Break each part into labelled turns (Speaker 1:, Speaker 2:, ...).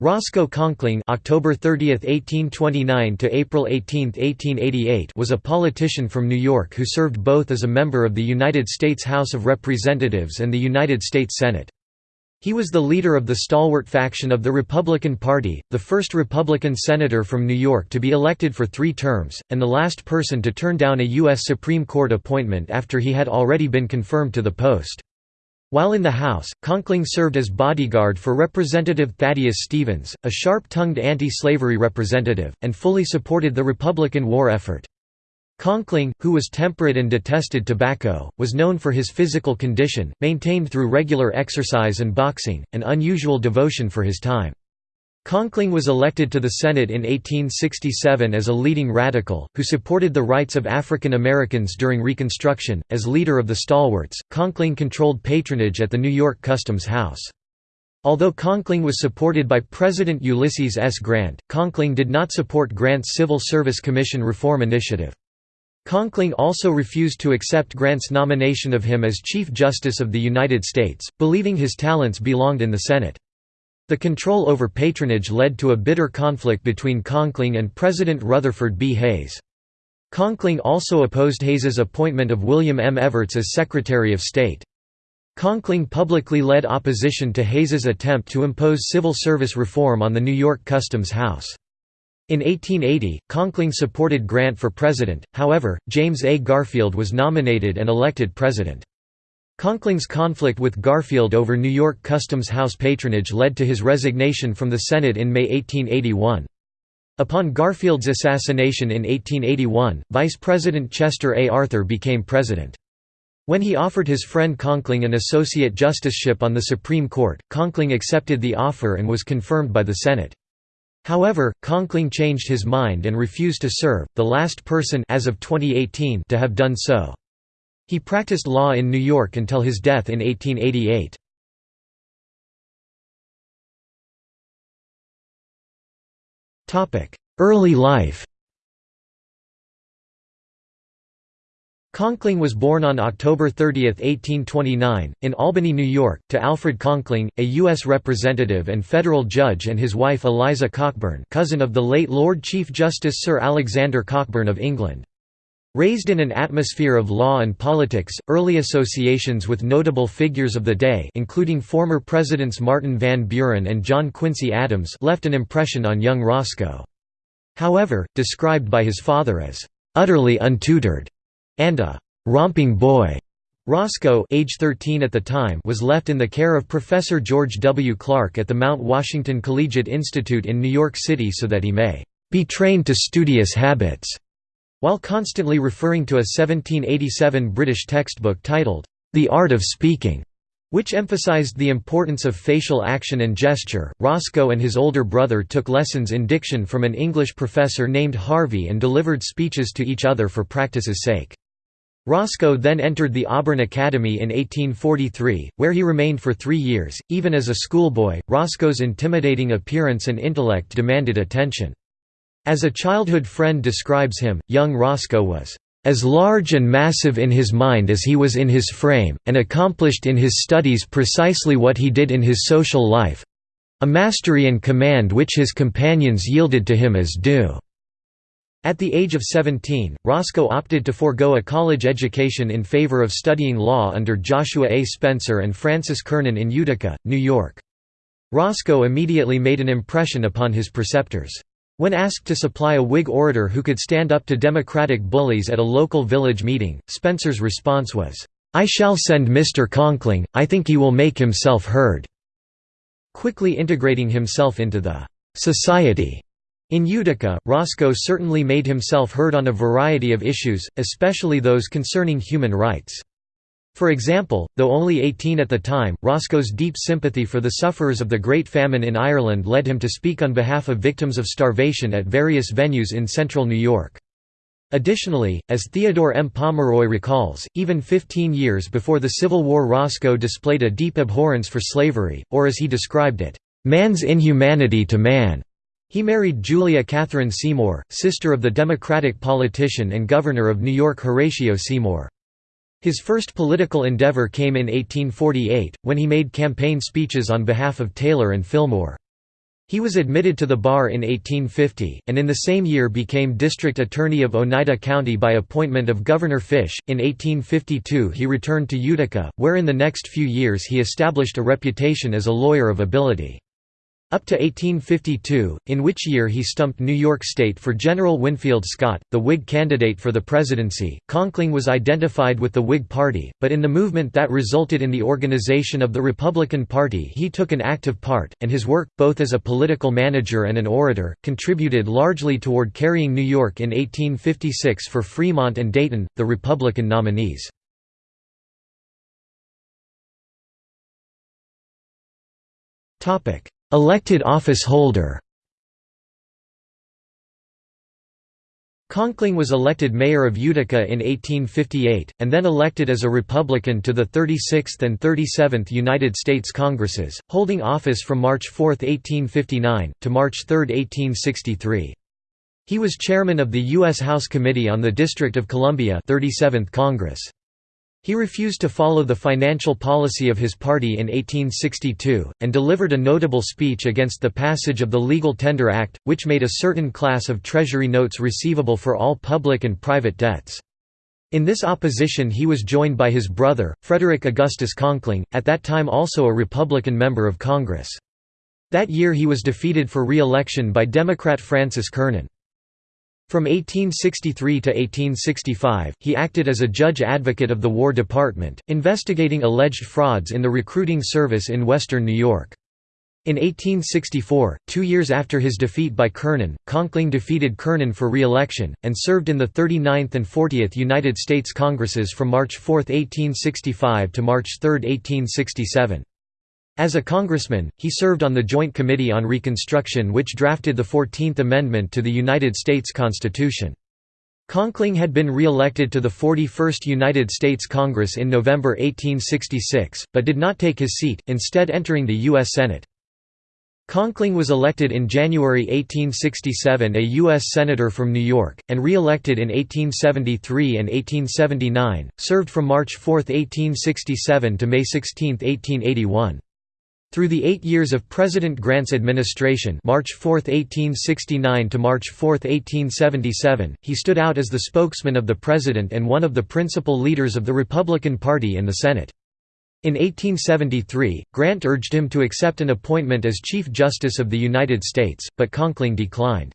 Speaker 1: Roscoe Conkling October 30, 1829 to April 18, 1888 was a politician from New York who served both as a member of the United States House of Representatives and the United States Senate. He was the leader of the stalwart faction of the Republican Party, the first Republican senator from New York to be elected for three terms, and the last person to turn down a U.S. Supreme Court appointment after he had already been confirmed to the post. While in the House, Conkling served as bodyguard for Representative Thaddeus Stevens, a sharp-tongued anti-slavery representative, and fully supported the Republican war effort. Conkling, who was temperate and detested tobacco, was known for his physical condition, maintained through regular exercise and boxing, and unusual devotion for his time. Conkling was elected to the Senate in 1867 as a leading radical, who supported the rights of African Americans during Reconstruction. As leader of the Stalwarts, Conkling controlled patronage at the New York Customs House. Although Conkling was supported by President Ulysses S. Grant, Conkling did not support Grant's Civil Service Commission reform initiative. Conkling also refused to accept Grant's nomination of him as Chief Justice of the United States, believing his talents belonged in the Senate. The control over patronage led to a bitter conflict between Conkling and President Rutherford B. Hayes. Conkling also opposed Hayes's appointment of William M. Evarts as Secretary of State. Conkling publicly led opposition to Hayes's attempt to impose civil service reform on the New York Customs House. In 1880, Conkling supported Grant for president, however, James A. Garfield was nominated and elected president. Conkling's conflict with Garfield over New York Customs House patronage led to his resignation from the Senate in May 1881. Upon Garfield's assassination in 1881, Vice President Chester A. Arthur became president. When he offered his friend Conkling an associate justiceship on the Supreme Court, Conkling accepted the offer and was confirmed by the Senate. However, Conkling changed his mind and refused to serve, the last person as of 2018 to have done so. He practiced law in New York until his death in 1888. Early life Conkling was born on October 30, 1829, in Albany, New York, to Alfred Conkling, a U.S. representative and federal judge and his wife Eliza Cockburn cousin of the late Lord Chief Justice Sir Alexander Cockburn of England. Raised in an atmosphere of law and politics, early associations with notable figures of the day including former Presidents Martin Van Buren and John Quincy Adams left an impression on young Roscoe. However, described by his father as, "...utterly untutored," and a "...romping boy," Roscoe age 13 at the time was left in the care of Professor George W. Clark at the Mount Washington Collegiate Institute in New York City so that he may "...be trained to studious habits." While constantly referring to a 1787 British textbook titled, The Art of Speaking, which emphasized the importance of facial action and gesture, Roscoe and his older brother took lessons in diction from an English professor named Harvey and delivered speeches to each other for practice's sake. Roscoe then entered the Auburn Academy in 1843, where he remained for three years. Even as a schoolboy, Roscoe's intimidating appearance and intellect demanded attention. As a childhood friend describes him, young Roscoe was as large and massive in his mind as he was in his frame, and accomplished in his studies precisely what he did in his social life—a mastery and command which his companions yielded to him as due. At the age of 17, Roscoe opted to forego a college education in favor of studying law under Joshua A. Spencer and Francis Kernan in Utica, New York. Roscoe immediately made an impression upon his preceptors. When asked to supply a Whig orator who could stand up to Democratic bullies at a local village meeting, Spencer's response was, "'I shall send Mr. Conkling, I think he will make himself heard." Quickly integrating himself into the "'society' in Utica, Roscoe certainly made himself heard on a variety of issues, especially those concerning human rights. For example, though only 18 at the time, Roscoe's deep sympathy for the sufferers of the Great Famine in Ireland led him to speak on behalf of victims of starvation at various venues in central New York. Additionally, as Theodore M. Pomeroy recalls, even 15 years before the Civil War Roscoe displayed a deep abhorrence for slavery, or as he described it, "...man's inhumanity to man." He married Julia Catherine Seymour, sister of the Democratic politician and governor of New York Horatio Seymour. His first political endeavor came in 1848, when he made campaign speeches on behalf of Taylor and Fillmore. He was admitted to the bar in 1850, and in the same year became district attorney of Oneida County by appointment of Governor Fish. In 1852 he returned to Utica, where in the next few years he established a reputation as a lawyer of ability. Up to 1852, in which year he stumped New York State for General Winfield Scott, the Whig candidate for the presidency, Conkling was identified with the Whig Party, but in the movement that resulted in the organization of the Republican Party he took an active part, and his work, both as a political manager and an orator, contributed largely toward carrying New York in 1856 for Fremont and Dayton, the Republican nominees. Topic Elected office holder Conkling was elected mayor of Utica in 1858, and then elected as a Republican to the 36th and 37th United States Congresses, holding office from March 4, 1859, to March 3, 1863. He was chairman of the U.S. House Committee on the District of Columbia 37th Congress. He refused to follow the financial policy of his party in 1862, and delivered a notable speech against the passage of the Legal Tender Act, which made a certain class of Treasury notes receivable for all public and private debts. In this opposition he was joined by his brother, Frederick Augustus Conkling, at that time also a Republican member of Congress. That year he was defeated for re-election by Democrat Francis Kernan. From 1863 to 1865, he acted as a judge advocate of the War Department, investigating alleged frauds in the recruiting service in western New York. In 1864, two years after his defeat by Kernan, Conkling defeated Kernan for re-election, and served in the 39th and 40th United States Congresses from March 4, 1865 to March 3, 1867. As a congressman, he served on the Joint Committee on Reconstruction which drafted the Fourteenth Amendment to the United States Constitution. Conkling had been re-elected to the 41st United States Congress in November 1866, but did not take his seat, instead entering the U.S. Senate. Conkling was elected in January 1867 a U.S. Senator from New York, and re-elected in 1873 and 1879, served from March 4, 1867 to May 16, 1881. Through the eight years of President Grant's administration March 4, 1869 to March 4, 1877, he stood out as the spokesman of the President and one of the principal leaders of the Republican Party in the Senate. In 1873, Grant urged him to accept an appointment as Chief Justice of the United States, but Conkling declined.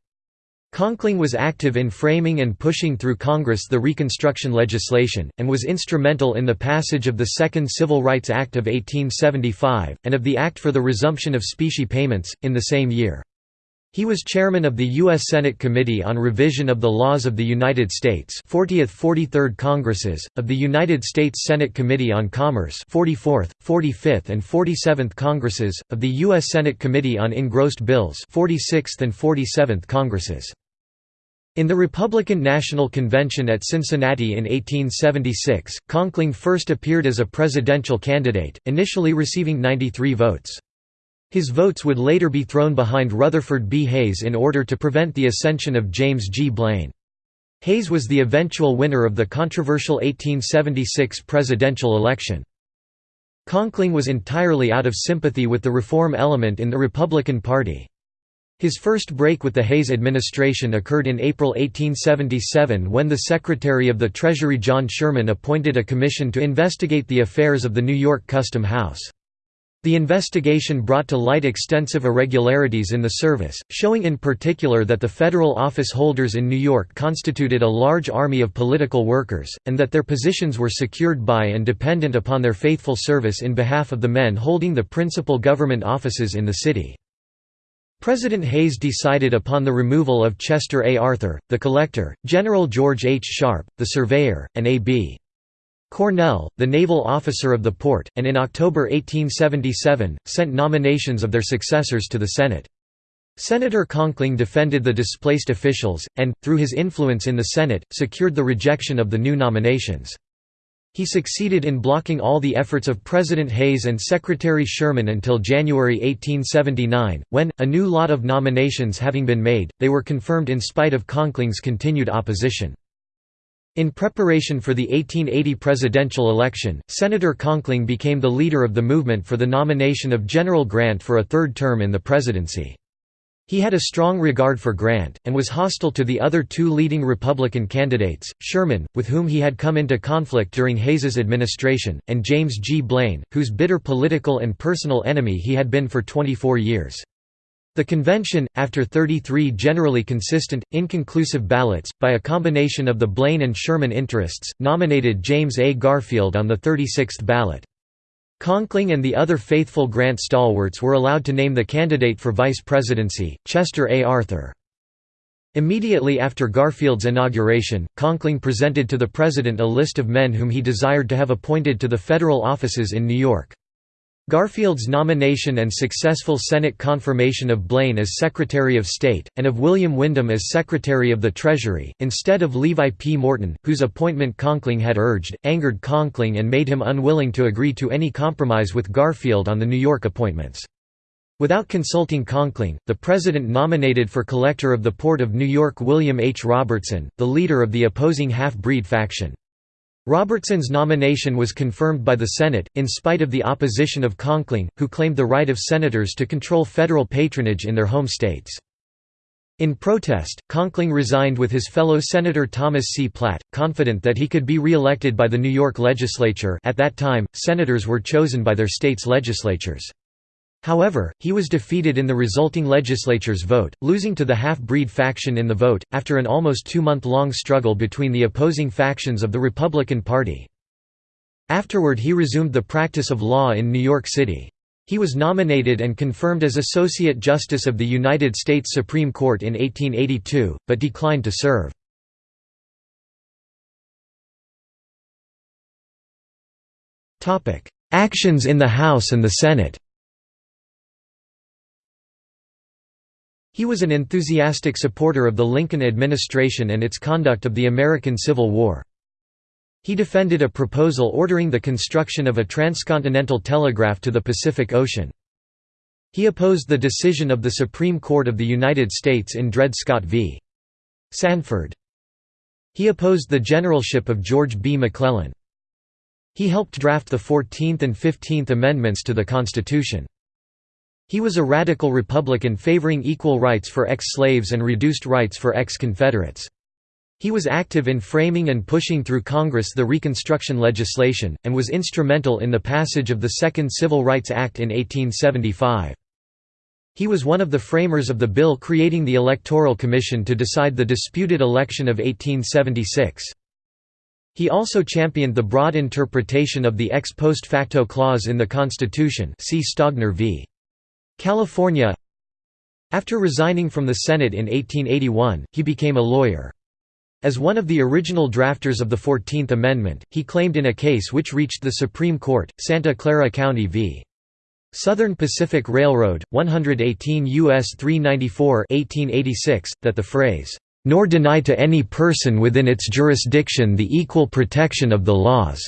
Speaker 1: Conkling was active in framing and pushing through Congress the Reconstruction legislation, and was instrumental in the passage of the Second Civil Rights Act of 1875, and of the Act for the Resumption of Specie Payments, in the same year. He was chairman of the U.S. Senate Committee on Revision of the Laws of the United States 40th 43rd Congresses, of the United States Senate Committee on Commerce 44th, 45th and 47th Congresses, of the U.S. Senate Committee on Engrossed Bills 46th and 47th Congresses. In the Republican National Convention at Cincinnati in 1876, Conkling first appeared as a presidential candidate, initially receiving 93 votes. His votes would later be thrown behind Rutherford B. Hayes in order to prevent the ascension of James G. Blaine. Hayes was the eventual winner of the controversial 1876 presidential election. Conkling was entirely out of sympathy with the reform element in the Republican Party. His first break with the Hayes administration occurred in April 1877 when the Secretary of the Treasury John Sherman appointed a commission to investigate the affairs of the New York Custom House. The investigation brought to light extensive irregularities in the service, showing in particular that the federal office holders in New York constituted a large army of political workers, and that their positions were secured by and dependent upon their faithful service in behalf of the men holding the principal government offices in the city. President Hayes decided upon the removal of Chester A. Arthur, the collector, General George H. Sharpe, the surveyor, and A.B. Cornell, the naval officer of the port, and in October 1877, sent nominations of their successors to the Senate. Senator Conkling defended the displaced officials, and, through his influence in the Senate, secured the rejection of the new nominations. He succeeded in blocking all the efforts of President Hayes and Secretary Sherman until January 1879, when, a new lot of nominations having been made, they were confirmed in spite of Conkling's continued opposition. In preparation for the 1880 presidential election, Senator Conkling became the leader of the movement for the nomination of General Grant for a third term in the presidency. He had a strong regard for Grant, and was hostile to the other two leading Republican candidates, Sherman, with whom he had come into conflict during Hayes's administration, and James G. Blaine, whose bitter political and personal enemy he had been for 24 years. The convention, after 33 generally consistent, inconclusive ballots, by a combination of the Blaine and Sherman interests, nominated James A. Garfield on the 36th ballot. Conkling and the other faithful Grant stalwarts were allowed to name the candidate for vice presidency, Chester A. Arthur. Immediately after Garfield's inauguration, Conkling presented to the president a list of men whom he desired to have appointed to the federal offices in New York. Garfield's nomination and successful Senate confirmation of Blaine as Secretary of State, and of William Windom as Secretary of the Treasury, instead of Levi P. Morton, whose appointment Conkling had urged, angered Conkling and made him unwilling to agree to any compromise with Garfield on the New York appointments. Without consulting Conkling, the President nominated for Collector of the Port of New York William H. Robertson, the leader of the opposing half-breed faction. Robertson's nomination was confirmed by the Senate, in spite of the opposition of Conkling, who claimed the right of senators to control federal patronage in their home states. In protest, Conkling resigned with his fellow Senator Thomas C. Platt, confident that he could be re-elected by the New York legislature at that time, senators were chosen by their states' legislatures. However, he was defeated in the resulting legislature's vote, losing to the half-breed faction in the vote, after an almost two-month-long struggle between the opposing factions of the Republican Party. Afterward he resumed the practice of law in New York City. He was nominated and confirmed as Associate Justice of the United States Supreme Court in 1882, but declined to serve. Actions in the House and the Senate He was an enthusiastic supporter of the Lincoln administration and its conduct of the American Civil War. He defended a proposal ordering the construction of a transcontinental telegraph to the Pacific Ocean. He opposed the decision of the Supreme Court of the United States in Dred Scott v. Sanford. He opposed the generalship of George B. McClellan. He helped draft the Fourteenth and Fifteenth Amendments to the Constitution. He was a radical Republican favoring equal rights for ex-slaves and reduced rights for ex-Confederates. He was active in framing and pushing through Congress the Reconstruction legislation, and was instrumental in the passage of the Second Civil Rights Act in 1875. He was one of the framers of the bill creating the Electoral Commission to decide the disputed election of 1876. He also championed the broad interpretation of the ex post facto clause in the Constitution see Stogner v. California After resigning from the Senate in 1881, he became a lawyer. As one of the original drafters of the Fourteenth Amendment, he claimed in a case which reached the Supreme Court, Santa Clara County v. Southern Pacific Railroad, 118 U.S. 394 1886, that the phrase, "...nor deny to any person within its jurisdiction the equal protection of the laws,"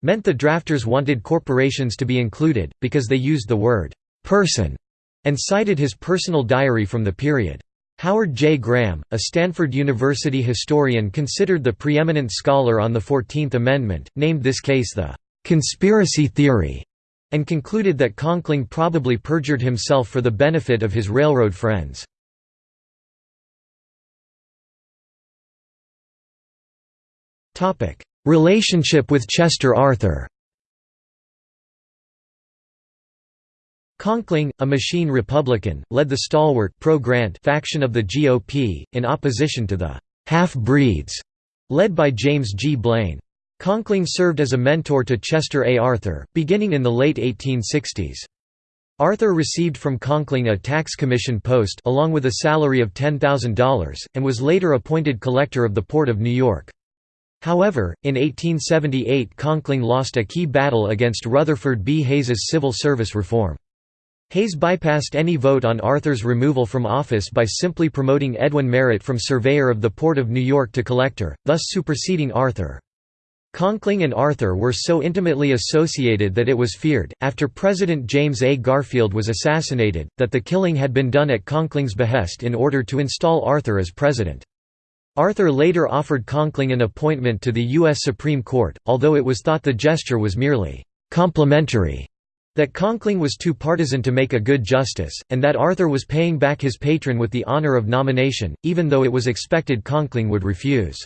Speaker 1: meant the drafters wanted corporations to be included, because they used the word person, and cited his personal diary from the period. Howard J. Graham, a Stanford University historian considered the preeminent scholar on the Fourteenth Amendment, named this case the "...conspiracy theory", and concluded that Conkling probably perjured himself for the benefit of his railroad friends. Relationship with Chester Arthur Conkling, a machine Republican, led the stalwart pro-Grant faction of the GOP, in opposition to the «half-breeds» led by James G. Blaine. Conkling served as a mentor to Chester A. Arthur, beginning in the late 1860s. Arthur received from Conkling a tax commission post along with a salary of $10,000, and was later appointed collector of the Port of New York. However, in 1878 Conkling lost a key battle against Rutherford B. Hayes's civil service reform. Hayes bypassed any vote on Arthur's removal from office by simply promoting Edwin Merritt from surveyor of the Port of New York to collector, thus superseding Arthur. Conkling and Arthur were so intimately associated that it was feared, after President James A. Garfield was assassinated, that the killing had been done at Conkling's behest in order to install Arthur as president. Arthur later offered Conkling an appointment to the U.S. Supreme Court, although it was thought the gesture was merely complimentary That Conkling was too partisan to make a good justice, and that Arthur was paying back his patron with the honour of nomination, even though it was expected Conkling would refuse.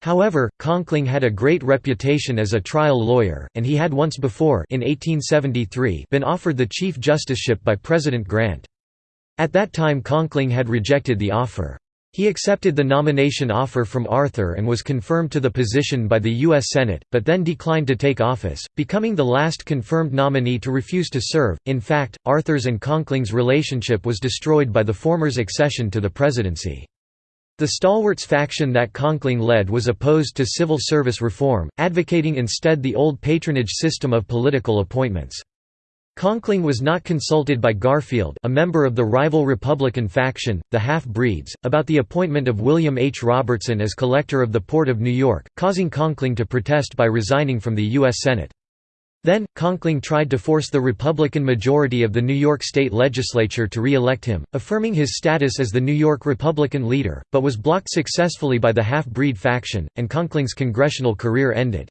Speaker 1: However, Conkling had a great reputation as a trial lawyer, and he had once before in 1873 been offered the Chief Justiceship by President Grant. At that time Conkling had rejected the offer. He accepted the nomination offer from Arthur and was confirmed to the position by the U.S. Senate, but then declined to take office, becoming the last confirmed nominee to refuse to serve. In fact, Arthur's and Conkling's relationship was destroyed by the former's accession to the presidency. The stalwarts faction that Conkling led was opposed to civil service reform, advocating instead the old patronage system of political appointments. Conkling was not consulted by Garfield a member of the rival Republican faction, the Half-Breeds, about the appointment of William H. Robertson as Collector of the Port of New York, causing Conkling to protest by resigning from the U.S. Senate. Then, Conkling tried to force the Republican majority of the New York State Legislature to re-elect him, affirming his status as the New York Republican leader, but was blocked successfully by the Half-Breed faction, and Conkling's congressional career ended.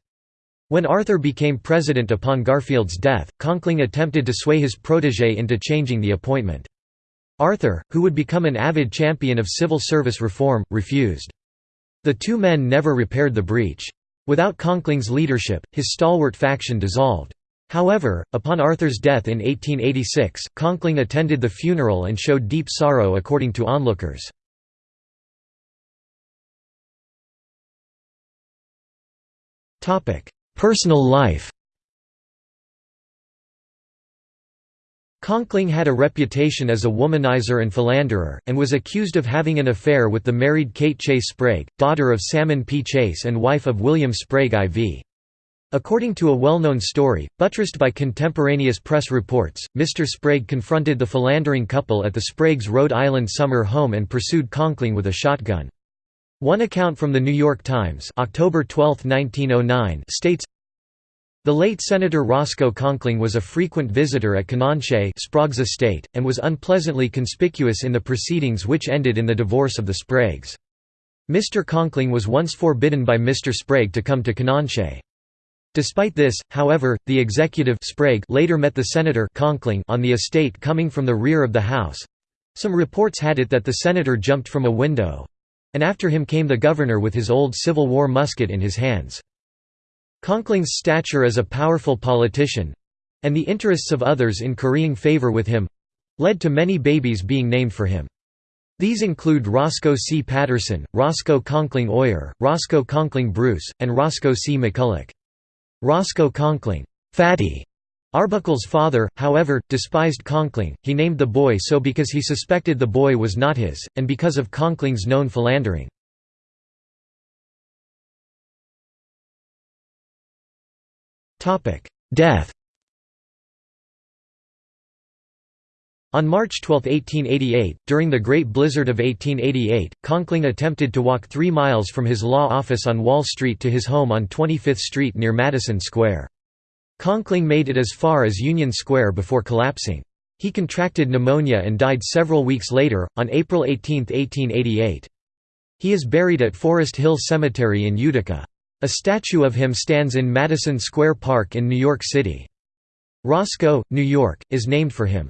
Speaker 1: When Arthur became president upon Garfield's death, Conkling attempted to sway his protégé into changing the appointment. Arthur, who would become an avid champion of civil service reform, refused. The two men never repaired the breach. Without Conkling's leadership, his stalwart faction dissolved. However, upon Arthur's death in 1886, Conkling attended the funeral and showed deep sorrow according to onlookers. Personal life Conkling had a reputation as a womanizer and philanderer, and was accused of having an affair with the married Kate Chase Sprague, daughter of Salmon P. Chase and wife of William Sprague IV. According to a well-known story, buttressed by contemporaneous press reports, Mr. Sprague confronted the philandering couple at the Sprague's Rhode Island summer home and pursued Conkling with a shotgun. One account from the New York Times October 12, 1909 states, the late Senator Roscoe Conkling was a frequent visitor at Canonchet Sprague's estate, and was unpleasantly conspicuous in the proceedings which ended in the divorce of the Spragues. Mr. Conkling was once forbidden by Mr. Sprague to come to Canonchet. Despite this, however, the executive Sprague later met the senator Conkling on the estate coming from the rear of the house. Some reports had it that the senator jumped from a window, and after him came the governor with his old Civil War musket in his hands. Conkling's stature as a powerful politician—and the interests of others in currying favor with him—led to many babies being named for him. These include Roscoe C. Patterson, Roscoe Conkling Oyer, Roscoe Conkling Bruce, and Roscoe C. McCulloch. Roscoe Conkling, Fatty, Arbuckle's father, however, despised Conkling, he named the boy so because he suspected the boy was not his, and because of Conkling's known philandering. Death On March 12, 1888, during the Great Blizzard of 1888, Conkling attempted to walk three miles from his law office on Wall Street to his home on 25th Street near Madison Square. Conkling made it as far as Union Square before collapsing. He contracted pneumonia and died several weeks later, on April 18, 1888. He is buried at Forest Hill Cemetery in Utica. A statue of him stands in Madison Square Park in New York City. Roscoe, New York, is named for him.